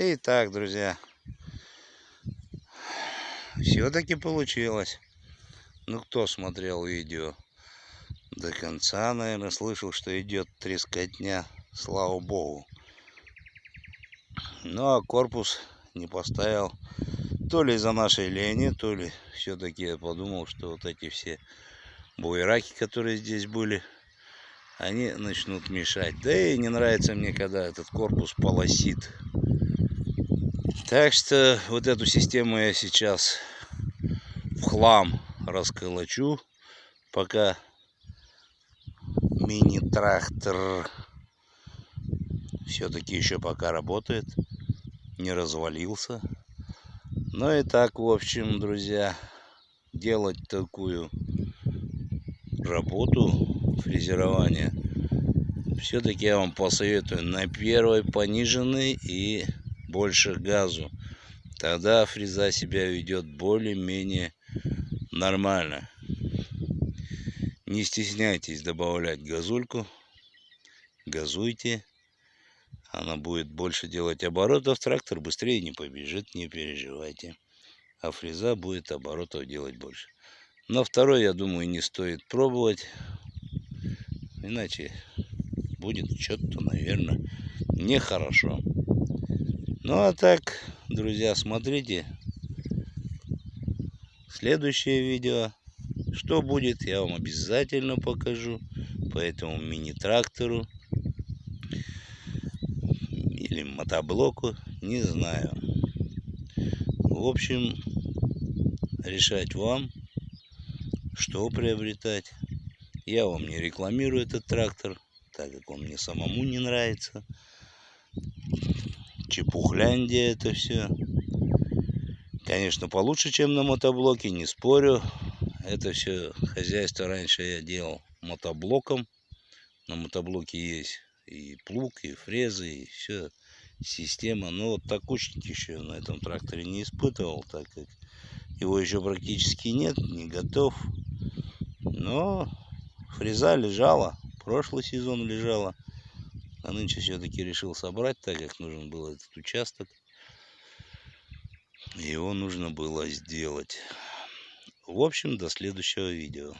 Итак, друзья, все-таки получилось. Ну, кто смотрел видео до конца, наверное, слышал, что идет трескотня, слава богу. Ну, а корпус не поставил то ли из-за нашей лени, то ли все-таки я подумал, что вот эти все буераки, которые здесь были, они начнут мешать. Да и не нравится мне, когда этот корпус полосит. Так что вот эту систему я сейчас в хлам расколочу, пока мини-трактор все-таки еще пока работает, не развалился. Ну и так, в общем, друзья, делать такую работу фрезерования все-таки я вам посоветую на первой пониженной и больше газу. Тогда фреза себя ведет более-менее нормально. Не стесняйтесь добавлять газульку. Газуйте. Она будет больше делать оборотов. Трактор быстрее не побежит, не переживайте. А фреза будет оборотов делать больше. На второй, я думаю, не стоит пробовать. Иначе будет что-то, наверное, нехорошо. Ну а так, друзья, смотрите следующее видео. Что будет, я вам обязательно покажу по этому мини-трактору или мотоблоку, не знаю. В общем, решать вам, что приобретать. Я вам не рекламирую этот трактор, так как он мне самому не нравится чепухляндия это все. Конечно, получше, чем на мотоблоке, не спорю. Это все хозяйство раньше я делал мотоблоком. На мотоблоке есть и плуг, и фрезы, и все система. Но вот такучники еще на этом тракторе не испытывал, так как его еще практически нет, не готов. Но фреза лежала, прошлый сезон лежала. А нынче все-таки решил собрать, так как нужен был этот участок. Его нужно было сделать. В общем, до следующего видео.